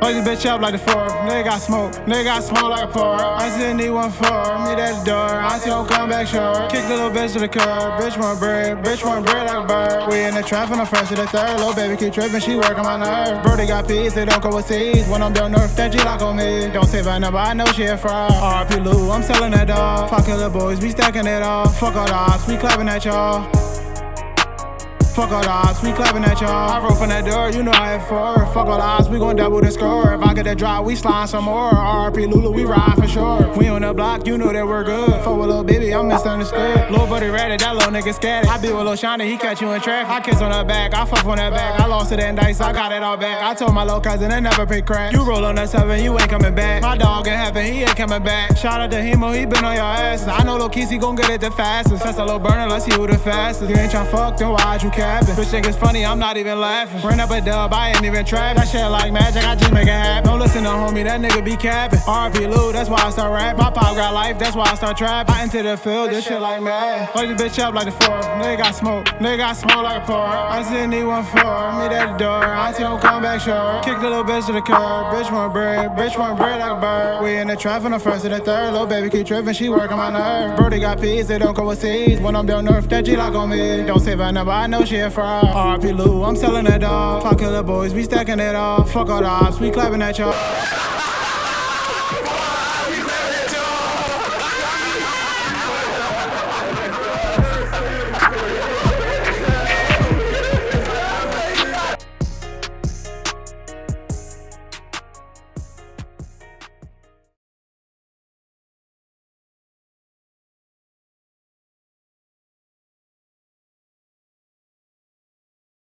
Fuck this bitch up like the fourth. Nigga got smoke. Nigga got smoke like a pork. I still need one for me at the door. I still come back short. Kick the little bitch to the curb. Bitch want bread. Bitch want bread like a bird. We in the trap from the first to the third. Little baby keep tripping. She working my nerve. Brody got peas. They don't go overseas. When I'm down north, that Glock on me. Don't say my number. I know she a fraud. RP Lou. I'm selling that dog. Fuck little boys. We stacking it off. Fuck all the odds. We clapping at y'all. Fuck all the odds, we clapping at y'all. I wrote from that door, you know I had four. Fuck all the odds, we gon' double the score. If I get that drop, we slide some more. RP Lulu, we ride for sure. We on the block, you know that we're good. Fuck with little baby, I'm misunderstood. Little buddy ready, that little nigga scared. I be with Lil Shiny, he catch you in traffic. I kiss on her back, I fuck on that back. I lost it in dice, I got it all back. I told my little cousin they never pay crack. You roll on that seven, you ain't coming back. My dog in heaven, he ain't coming back. Shout out to Hemo, oh, he been on your asses. I know Lil Keys, he gon' get it the fastest. That's a little burner, let's see who the fastest. You ain't tryna fuck, then why'd you capping? Bitch think it's funny I'm not even laughing. Bring up a dub, I ain't even trap. That shit like magic, I just make it happen. Listen to homie, that nigga be capping. RP Lou, that's why I start rap. My pop got life, that's why I start trap. I enter the field, this shit like mad. Fuck this bitch up like the fourth. Nigga got smoke, nigga got smoke like a pork. I still need one for meet at the door. I still don't come back short. Kick the little bitch to the curb. Bitch want bread, bitch want bread like a bird. We in the trap from the first to the third. Little baby keep tripping, she working my nerve. Brody got peas, they don't go overseas. When I'm down north, that Glock on me. Don't say my number, I know she a fraud. RP Lou, I'm selling that dog. Fuck killer boys, we stacking it off. Fuck all the ops, we clapping at y'all. Oh!